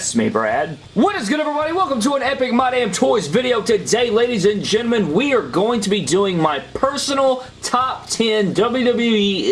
Arrest me, Brad. What is good, everybody? Welcome to an Epic My Damn Toys video. Today, ladies and gentlemen, we are going to be doing my personal top 10 WWE...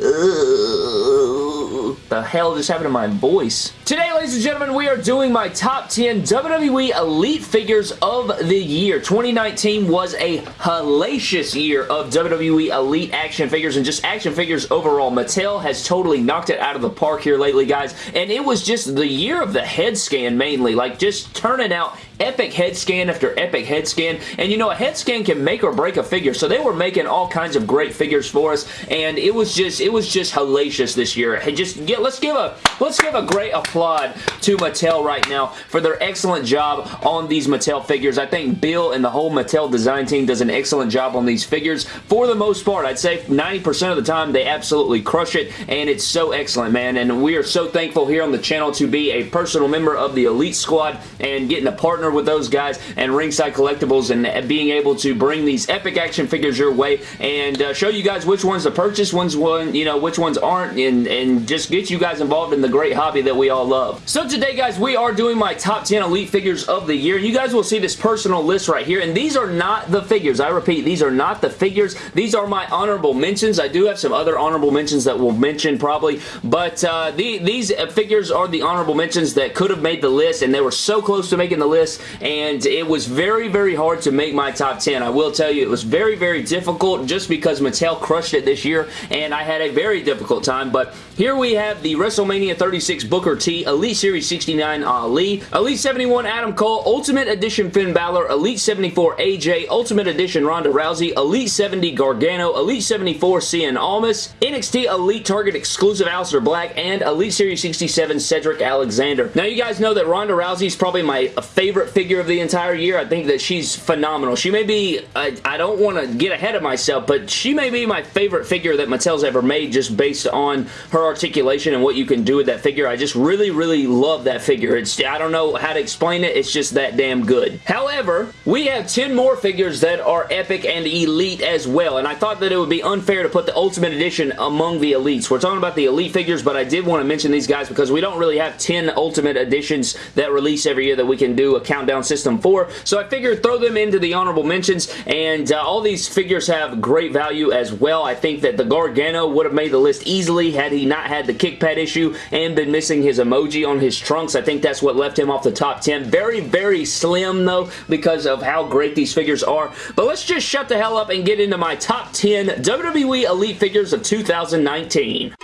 Uh, uh, The hell just happened to my voice? Today, ladies and gentlemen, we are doing my top 10 WWE Elite figures of the year. 2019 was a hellacious year of WWE Elite action figures and just action figures overall. Mattel has totally knocked it out of the park here lately, guys, and it was just the year of the head scan mainly, like just turning out epic head scan after epic head scan. And you know a head scan can make or break a figure. So they were making all kinds of great figures for us. And it was just it was just hellacious this year. Hey, just get let's give a let's give a great applaud to Mattel right now for their excellent job on these Mattel figures. I think Bill and the whole Mattel design team does an excellent job on these figures. For the most part I'd say 90% of the time they absolutely crush it. And it's so excellent man. And we are so thankful here on the channel to be a personal member of the Elite Squad and getting a partner partner with those guys and Ringside Collectibles and being able to bring these epic action figures your way and uh, show you guys which ones to purchase, ones one, you know, which ones aren't, and, and just get you guys involved in the great hobby that we all love. So today, guys, we are doing my top 10 Elite figures of the year. You guys will see this personal list right here, and these are not the figures. I repeat, these are not the figures. These are my honorable mentions. I do have some other honorable mentions that we'll mention probably, but uh, the, these figures are the honorable mentions that could have made the list, and they were so close to making the list, and it was very, very hard to make my top 10. I will tell you, it was very, very difficult just because Mattel crushed it this year, and I had a very difficult time, but here we have the WrestleMania 36 Booker T, Elite Series 69 uh, Ali, Elite 71 Adam Cole, Ultimate Edition Finn Balor, Elite 74 AJ, Ultimate Edition Ronda Rousey, Elite 70 Gargano, Elite 74 Cien Almas, NXT Elite Target Exclusive Aleister Black, and Elite Series 67 Cedric Alexander. Now, you guys know that Ronda Rousey is probably my favorite favorite figure of the entire year. I think that she's phenomenal. She may be, I, I don't want to get ahead of myself, but she may be my favorite figure that Mattel's ever made just based on her articulation and what you can do with that figure. I just really, really love that figure. It's I don't know how to explain it. It's just that damn good. However, we have 10 more figures that are epic and elite as well, and I thought that it would be unfair to put the Ultimate Edition among the elites. We're talking about the elite figures, but I did want to mention these guys because we don't really have 10 Ultimate Editions that release every year that we can do a countdown system for. So I figured throw them into the honorable mentions and uh, all these figures have great value as well. I think that the Gargano would have made the list easily had he not had the kick pad issue and been missing his emoji on his trunks. I think that's what left him off the top 10. Very, very slim though because of how great these figures are. But let's just shut the hell up and get into my top 10 WWE Elite figures of 2019.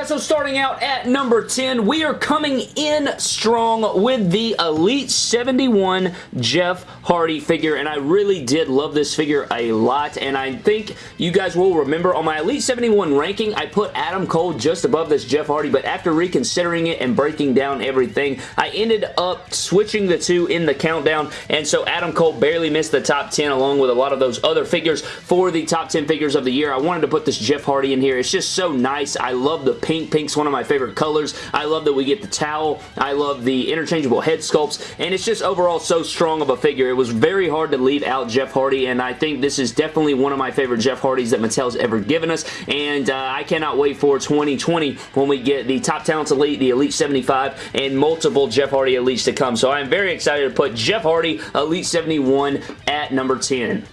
Guys, so starting out at number 10, we are coming in strong with the Elite 71 Jeff Hardy figure, and I really did love this figure a lot, and I think you guys will remember on my Elite 71 ranking, I put Adam Cole just above this Jeff Hardy, but after reconsidering it and breaking down everything, I ended up switching the two in the countdown, and so Adam Cole barely missed the top 10 along with a lot of those other figures for the top 10 figures of the year. I wanted to put this Jeff Hardy in here. It's just so nice. I love the the pink. Pink's one of my favorite colors. I love that we get the towel. I love the interchangeable head sculpts, and it's just overall so strong of a figure. It was very hard to leave out Jeff Hardy, and I think this is definitely one of my favorite Jeff Hardys that Mattel's ever given us, and uh, I cannot wait for 2020 when we get the Top Talents Elite, the Elite 75, and multiple Jeff Hardy Elites to come. So I'm very excited to put Jeff Hardy Elite 71 at number 10.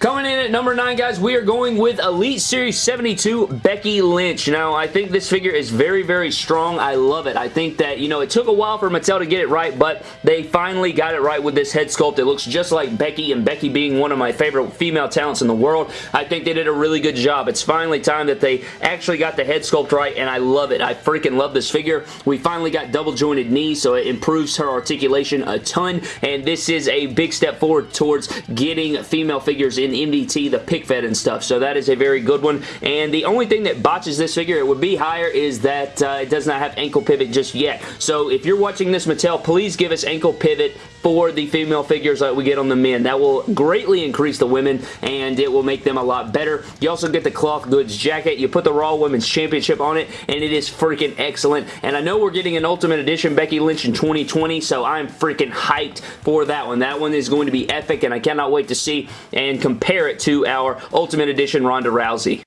Coming in at number 9, guys, we are going with Elite Series 72 Becky Lynch. Now, I think this figure is very, very strong. I love it. I think that, you know, it took a while for Mattel to get it right, but they finally got it right with this head sculpt. It looks just like Becky, and Becky being one of my favorite female talents in the world, I think they did a really good job. It's finally time that they actually got the head sculpt right, and I love it. I freaking love this figure. We finally got double jointed knees, so it improves her articulation a ton, and this is a big step forward towards getting female figures in in MDT, the pick fed and stuff. So that is a very good one. And the only thing that botches this figure, it would be higher, is that uh, it does not have ankle pivot just yet. So if you're watching this, Mattel, please give us ankle pivot for the female figures that we get on the men. That will greatly increase the women and it will make them a lot better. You also get the cloth goods jacket. You put the Raw Women's Championship on it and it is freaking excellent. And I know we're getting an Ultimate Edition Becky Lynch in 2020 so I'm freaking hyped for that one. That one is going to be epic and I cannot wait to see and compare it to our Ultimate Edition Ronda Rousey.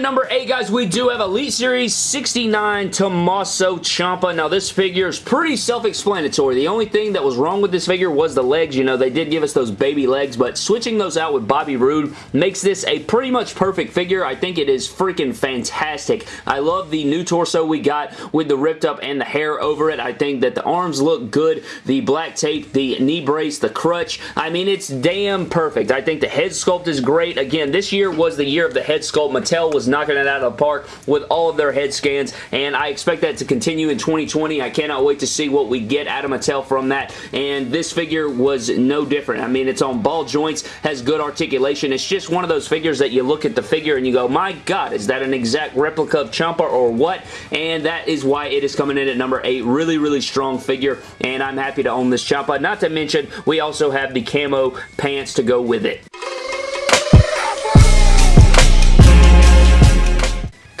At number 8, guys, we do have Elite Series 69 Tommaso Ciampa. Now, this figure is pretty self-explanatory. The only thing that was wrong with this figure was the legs. You know, they did give us those baby legs, but switching those out with Bobby Roode makes this a pretty much perfect figure. I think it is freaking fantastic. I love the new torso we got with the ripped up and the hair over it. I think that the arms look good. The black tape, the knee brace, the crutch. I mean, it's damn perfect. I think the head sculpt is great. Again, this year was the year of the head sculpt. Mattel was knocking it out of the park with all of their head scans, and I expect that to continue in 2020. I cannot wait to see what we get out of Mattel from that, and this figure was no different. I mean, it's on ball joints, has good articulation. It's just one of those figures that you look at the figure and you go, my God, is that an exact replica of Ciampa or what? And that is why it is coming in at number 8. Really, really strong figure, and I'm happy to own this Ciampa. Not to mention, we also have the camo pants to go with it.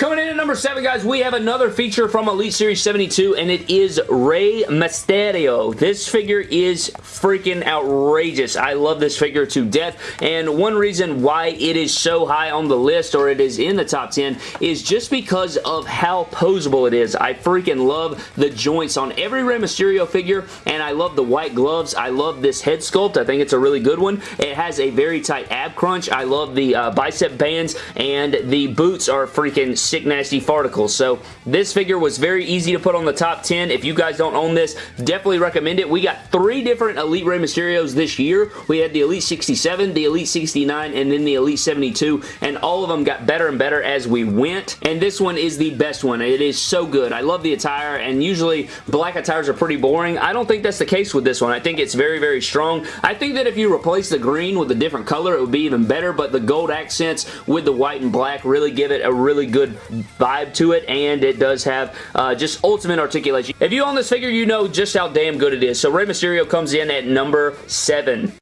Coming in number 7, guys, we have another feature from Elite Series 72, and it is Rey Mysterio. This figure is freaking outrageous. I love this figure to death, and one reason why it is so high on the list, or it is in the top 10, is just because of how posable it is. I freaking love the joints on every Rey Mysterio figure, and I love the white gloves. I love this head sculpt. I think it's a really good one. It has a very tight ab crunch. I love the uh, bicep bands, and the boots are freaking sick nasty farticles. So this figure was very easy to put on the top 10. If you guys don't own this, definitely recommend it. We got three different Elite Rey Mysterios this year. We had the Elite 67, the Elite 69, and then the Elite 72, and all of them got better and better as we went, and this one is the best one. It is so good. I love the attire, and usually black attires are pretty boring. I don't think that's the case with this one. I think it's very, very strong. I think that if you replace the green with a different color, it would be even better, but the gold accents with the white and black really give it a really good vibe to it, and it does have uh, just ultimate articulation. If you own this figure, you know just how damn good it is. So Rey Mysterio comes in at number 7.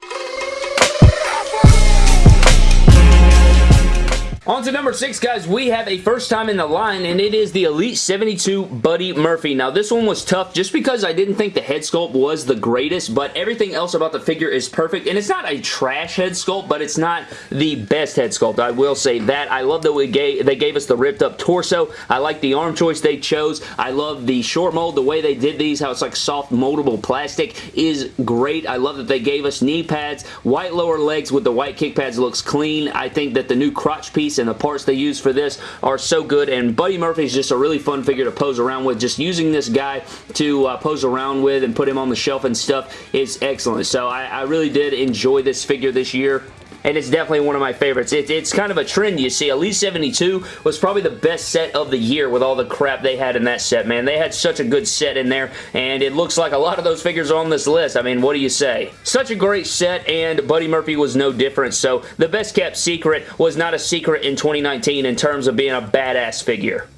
On to number six, guys. We have a first time in the line, and it is the Elite 72 Buddy Murphy. Now, this one was tough just because I didn't think the head sculpt was the greatest, but everything else about the figure is perfect, and it's not a trash head sculpt, but it's not the best head sculpt. I will say that. I love that we gave, they gave us the ripped up torso. I like the arm choice they chose. I love the short mold, the way they did these, how it's like soft moldable plastic is great. I love that they gave us knee pads, white lower legs with the white kick pads looks clean. I think that the new crotch piece and the parts they use for this are so good and Buddy Murphy is just a really fun figure to pose around with. Just using this guy to uh, pose around with and put him on the shelf and stuff is excellent. So I, I really did enjoy this figure this year and it's definitely one of my favorites. It, it's kind of a trend you see. Elite 72 was probably the best set of the year with all the crap they had in that set, man. They had such a good set in there, and it looks like a lot of those figures are on this list. I mean, what do you say? Such a great set, and Buddy Murphy was no different, so the best kept secret was not a secret in 2019 in terms of being a badass figure.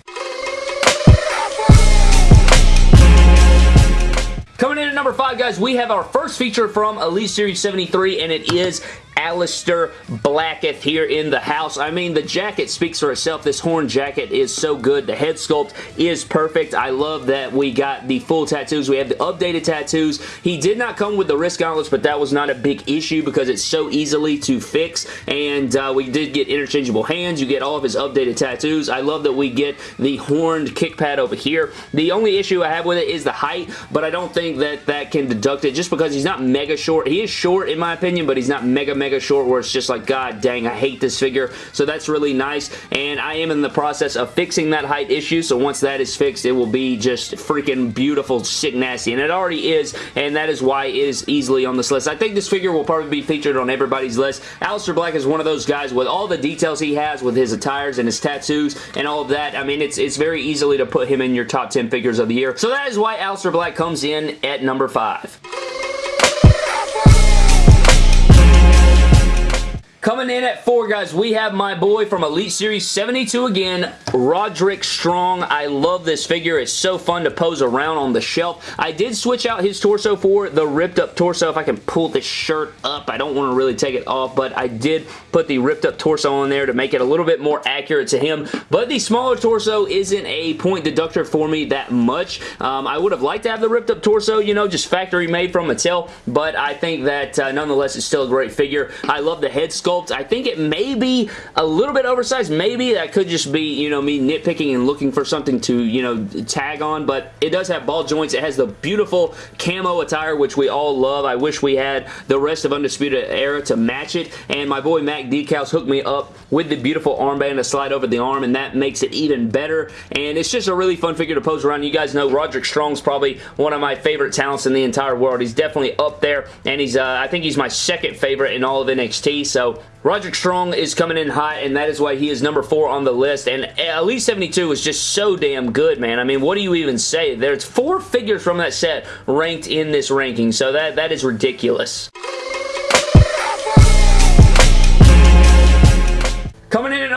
Coming in at number 5, guys, we have our first feature from Elite Series 73, and it is Aleister Blackett here in the house. I mean, the jacket speaks for itself. This horn jacket is so good. The head sculpt is perfect. I love that we got the full tattoos. We have the updated tattoos. He did not come with the wrist gauntlets, but that was not a big issue because it's so easily to fix, and uh, we did get interchangeable hands. You get all of his updated tattoos. I love that we get the horned kick pad over here. The only issue I have with it is the height, but I don't think that that can deduct it just because he's not mega short. He is short in my opinion, but he's not mega, mega short where it's just like, god dang, I hate this figure. So that's really nice, and I am in the process of fixing that height issue, so once that is fixed, it will be just freaking beautiful, sick nasty, and it already is, and that is why it is easily on this list. I think this figure will probably be featured on everybody's list. Aleister Black is one of those guys with all the details he has with his attires and his tattoos and all of that. I mean, it's, it's very easily to put him in your top 10 figures of the year. So that is why Aleister Black comes in at number 5. Coming in at four, guys, we have my boy from Elite Series 72 again, Roderick Strong. I love this figure. It's so fun to pose around on the shelf. I did switch out his torso for the ripped up torso. If I can pull this shirt up, I don't want to really take it off, but I did put the ripped up torso on there to make it a little bit more accurate to him. But the smaller torso isn't a point deductor for me that much. Um, I would have liked to have the ripped up torso, you know, just factory made from Mattel, but I think that uh, nonetheless it's still a great figure. I love the head sculpt sculpt. I think it may be a little bit oversized. Maybe that could just be, you know, me nitpicking and looking for something to, you know, tag on, but it does have ball joints. It has the beautiful camo attire, which we all love. I wish we had the rest of Undisputed Era to match it, and my boy Mac Decals hooked me up with the beautiful armband to slide over the arm, and that makes it even better, and it's just a really fun figure to pose around. You guys know Roderick Strong's probably one of my favorite talents in the entire world. He's definitely up there, and he's, uh, I think he's my second favorite in all of NXT, so Roderick Strong is coming in hot, and that is why he is number four on the list. And Elite 72 is just so damn good, man. I mean, what do you even say? There's four figures from that set ranked in this ranking, so that, that is ridiculous.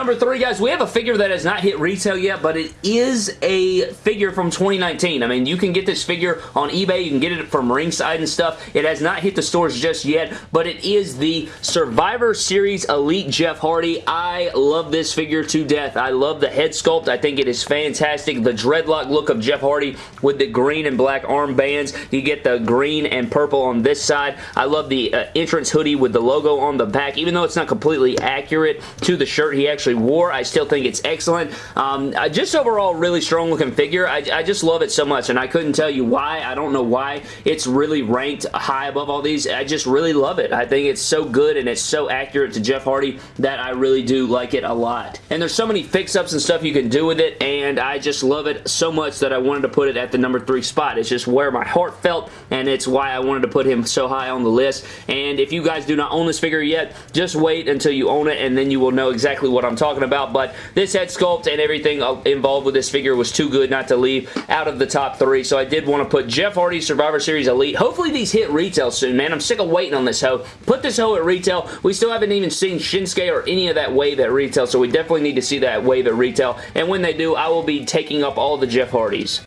Number three, guys, we have a figure that has not hit retail yet, but it is a figure from 2019. I mean, you can get this figure on eBay. You can get it from Ringside and stuff. It has not hit the stores just yet, but it is the Survivor Series Elite Jeff Hardy. I love this figure to death. I love the head sculpt. I think it is fantastic. The dreadlock look of Jeff Hardy with the green and black armbands. You get the green and purple on this side. I love the uh, entrance hoodie with the logo on the back, even though it's not completely accurate to the shirt shirt he actually wore. I still think it's excellent. Um, just overall, really strong looking figure. I, I just love it so much, and I couldn't tell you why. I don't know why it's really ranked high above all these. I just really love it. I think it's so good, and it's so accurate to Jeff Hardy that I really do like it a lot. And there's so many fix-ups and stuff you can do with it, and I just love it so much that I wanted to put it at the number three spot. It's just where my heart felt, and it's why I wanted to put him so high on the list. And if you guys do not own this figure yet, just wait until you own it, and then you will know exactly exactly what I'm talking about, but this head sculpt and everything uh, involved with this figure was too good not to leave out of the top three, so I did want to put Jeff Hardy Survivor Series Elite. Hopefully these hit retail soon, man. I'm sick of waiting on this hoe. Put this hoe at retail. We still haven't even seen Shinsuke or any of that wave at retail, so we definitely need to see that wave at retail, and when they do, I will be taking up all the Jeff Hardys.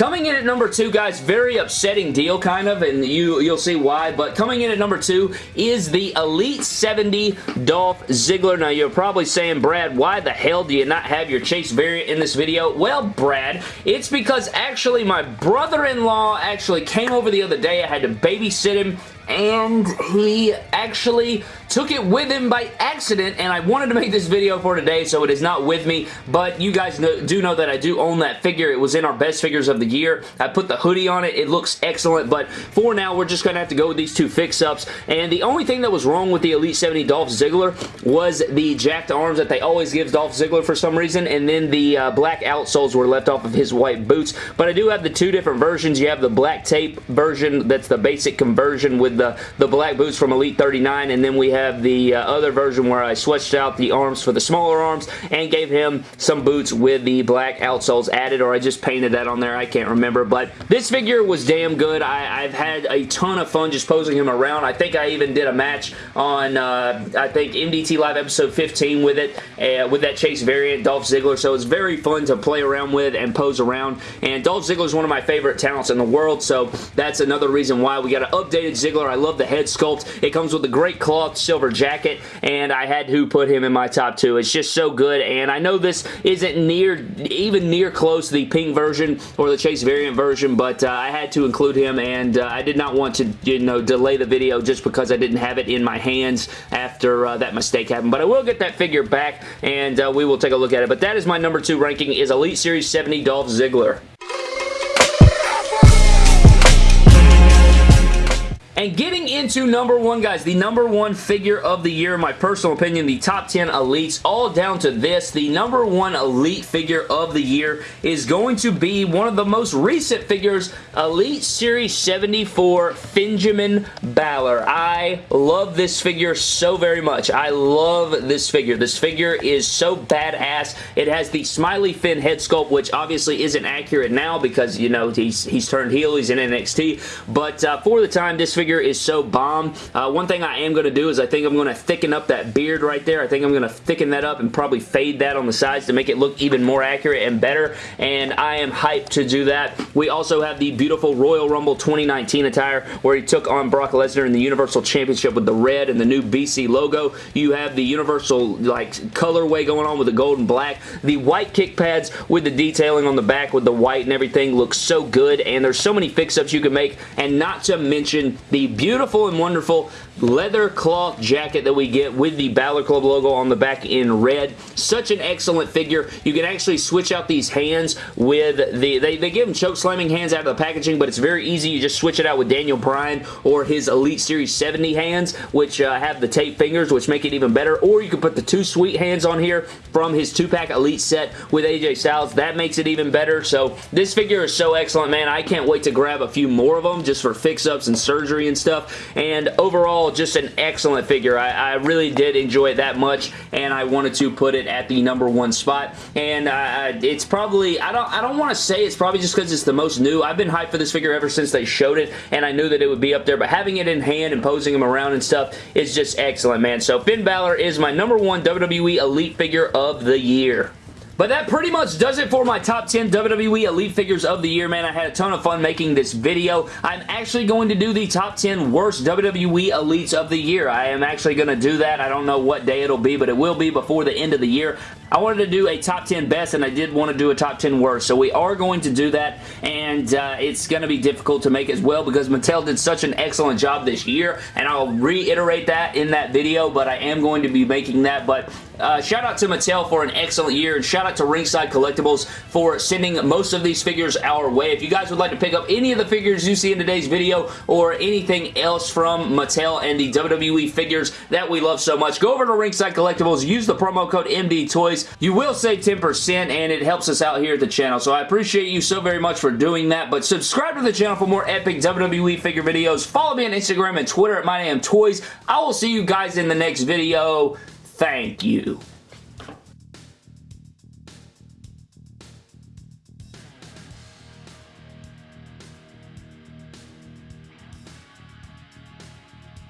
Coming in at number two, guys, very upsetting deal kind of, and you, you'll see why, but coming in at number two is the Elite 70 Dolph Ziggler. Now, you're probably saying, Brad, why the hell do you not have your Chase variant in this video? Well, Brad, it's because actually my brother-in-law actually came over the other day. I had to babysit him and he actually took it with him by accident, and I wanted to make this video for today, so it is not with me, but you guys know, do know that I do own that figure. It was in our best figures of the year. I put the hoodie on it. It looks excellent, but for now, we're just going to have to go with these two fix-ups, and the only thing that was wrong with the Elite 70 Dolph Ziggler was the jacked arms that they always give Dolph Ziggler for some reason, and then the uh, black outsoles were left off of his white boots, but I do have the two different versions. You have the black tape version that's the basic conversion with the, the black boots from Elite 39, and then we have the uh, other version where I switched out the arms for the smaller arms and gave him some boots with the black outsoles added, or I just painted that on there. I can't remember, but this figure was damn good. I, have had a ton of fun just posing him around. I think I even did a match on, uh, I think, MDT Live episode 15 with it, uh, with that Chase variant, Dolph Ziggler, so it's very fun to play around with and pose around, and Dolph Ziggler is one of my favorite talents in the world, so that's another reason why we got an updated Ziggler. I love the head sculpt. It comes with a great cloth silver jacket, and I had to put him in my top two. It's just so good, and I know this isn't near, even near close to the pink version or the Chase variant version, but uh, I had to include him, and uh, I did not want to, you know, delay the video just because I didn't have it in my hands after uh, that mistake happened, but I will get that figure back, and uh, we will take a look at it, but that is my number two ranking is Elite Series 70 Dolph Ziggler. And getting into number one, guys, the number one figure of the year, in my personal opinion, the top 10 elites, all down to this. The number one elite figure of the year is going to be one of the most recent figures, Elite Series 74 Benjamin Balor. I love this figure so very much. I love this figure. This figure is so badass. It has the smiley Finn head sculpt, which obviously isn't accurate now because, you know, he's, he's turned heel. He's in NXT. But uh, for the time, this figure figure is so bomb. Uh, one thing I am going to do is I think I'm going to thicken up that beard right there. I think I'm going to thicken that up and probably fade that on the sides to make it look even more accurate and better, and I am hyped to do that. We also have the beautiful Royal Rumble 2019 attire where he took on Brock Lesnar in the Universal Championship with the red and the new BC logo. You have the Universal like colorway going on with the gold and black. The white kick pads with the detailing on the back with the white and everything looks so good, and there's so many fix-ups you can make, and not to mention the beautiful and wonderful leather cloth jacket that we get with the Balor Club logo on the back in red. Such an excellent figure. You can actually switch out these hands with the, they, they give them choke slamming hands out of the packaging, but it's very easy. You just switch it out with Daniel Bryan or his Elite Series 70 hands, which uh, have the tape fingers, which make it even better, or you can put the two sweet hands on here from his two-pack Elite set with AJ Styles. That makes it even better, so this figure is so excellent, man. I can't wait to grab a few more of them just for fix-ups and surgery and stuff, and overall, just an excellent figure. I, I, really did enjoy it that much, and I wanted to put it at the number one spot. And uh, it's probably, I don't, I don't want to say it's probably just because it's the most new. I've been hyped for this figure ever since they showed it, and I knew that it would be up there, but having it in hand and posing him around and stuff is just excellent, man. So Finn Balor is my number one WWE Elite figure of the year. But that pretty much does it for my top 10 WWE Elite figures of the year, man. I had a ton of fun making this video. I'm actually going to do the top 10 worst WWE Elites of the year. I am actually going to do that. I don't know what day it'll be, but it will be before the end of the year. I wanted to do a top 10 best and I did want to do a top 10 worst. So we are going to do that and uh, it's going to be difficult to make as well because Mattel did such an excellent job this year and I'll reiterate that in that video but I am going to be making that but uh, shout out to Mattel for an excellent year and shout out to Ringside Collectibles for sending most of these figures our way. If you guys would like to pick up any of the figures you see in today's video or anything else from Mattel and the WWE figures that we love so much, go over to Ringside Collectibles, use the promo code MDTOYS you will save 10% and it helps us out here at the channel. So I appreciate you so very much for doing that. But subscribe to the channel for more epic WWE figure videos. Follow me on Instagram and Twitter at MyDamnToys. I will see you guys in the next video. Thank you.